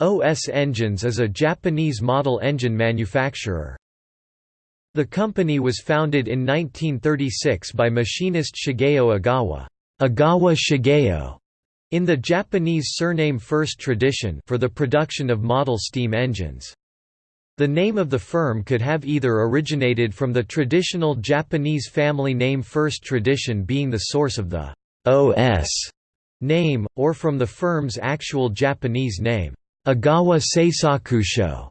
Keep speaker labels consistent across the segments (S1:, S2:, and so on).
S1: OS Engines is a Japanese model engine manufacturer. The company was founded in 1936 by machinist Shigeo Agawa, Ogawa Shigeo in the Japanese surname first tradition for the production of model steam engines. The name of the firm could have either originated from the traditional Japanese family name First Tradition being the source of the OS name, or from the firm's actual Japanese name, Ogawa Seisakusho.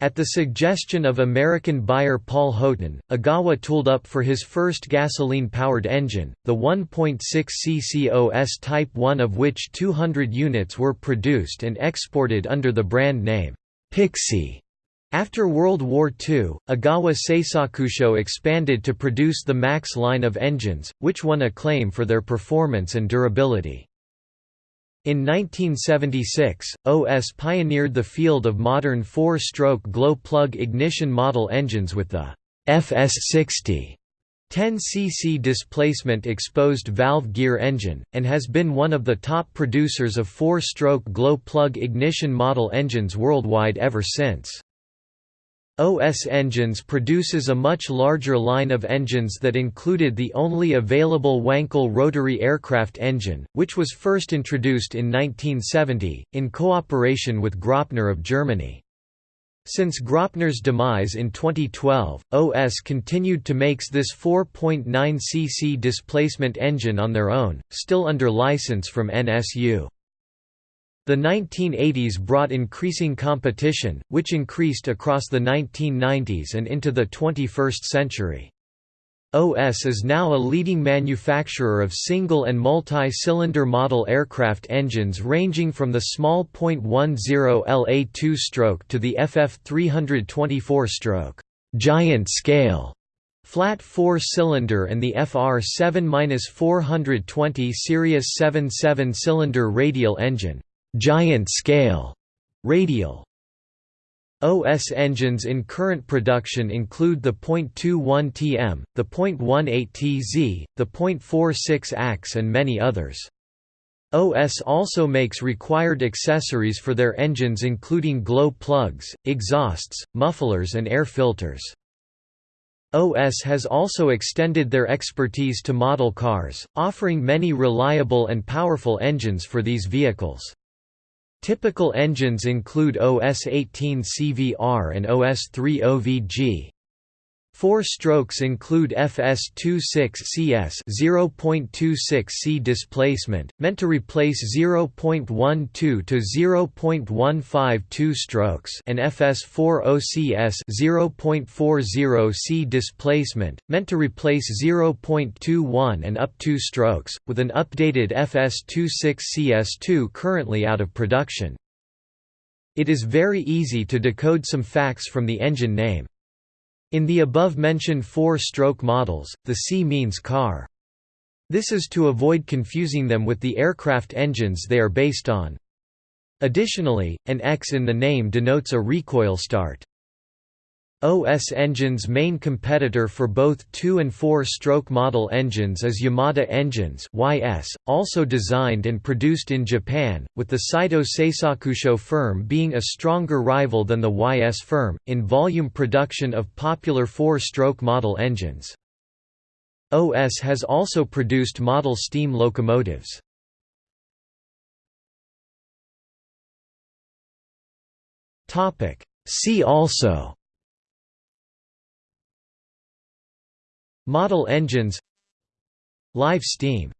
S1: At the suggestion of American buyer Paul Houghton, Ogawa tooled up for his first gasoline-powered engine, the 1.6 CCOS Type 1 of which 200 units were produced and exported under the brand name, Pixie. After World War II, Ogawa Seisakusho expanded to produce the Max line of engines, which won acclaim for their performance and durability. In 1976, OS pioneered the field of modern four-stroke glow-plug ignition model engines with the FS60 10 cc displacement exposed valve gear engine, and has been one of the top producers of four-stroke glow-plug ignition model engines worldwide ever since. OS Engines produces a much larger line of engines that included the only available Wankel rotary aircraft engine, which was first introduced in 1970, in cooperation with Graupner of Germany. Since Graupner's demise in 2012, OS continued to makes this 4.9 cc displacement engine on their own, still under license from NSU. The 1980s brought increasing competition, which increased across the 1990s and into the 21st century. OS is now a leading manufacturer of single and multi-cylinder model aircraft engines ranging from the small .10 LA2 stroke to the FF 324 stroke. Giant scale. Flat four-cylinder and the FR 7-420 Sirius 7 7-cylinder radial engine giant scale radial OS engines in current production include the .21 TM, the .18 TZ, the .46 AX and many others. OS also makes required accessories for their engines including glow plugs, exhausts, mufflers and air filters. OS has also extended their expertise to model cars, offering many reliable and powerful engines for these vehicles. Typical engines include OS-18 CVR and OS-3 OVG. Four strokes include FS26CS 0.26C displacement, meant to replace 0.12 to 0.152 strokes, and FS40CS 0.40C displacement, meant to replace 0.21 and up 2 strokes, with an updated FS26CS2 currently out of production. It is very easy to decode some facts from the engine name. In the above-mentioned four-stroke models, the C means car. This is to avoid confusing them with the aircraft engines they are based on. Additionally, an X in the name denotes a recoil start. OS Engine's main competitor for both 2 and 4-stroke model engines is Yamada Engines YS, also designed and produced in Japan, with the Saito Seisakusho firm being a stronger rival than the YS firm, in volume production of popular 4-stroke model engines. OS has also produced model steam locomotives. See also Model engines Live steam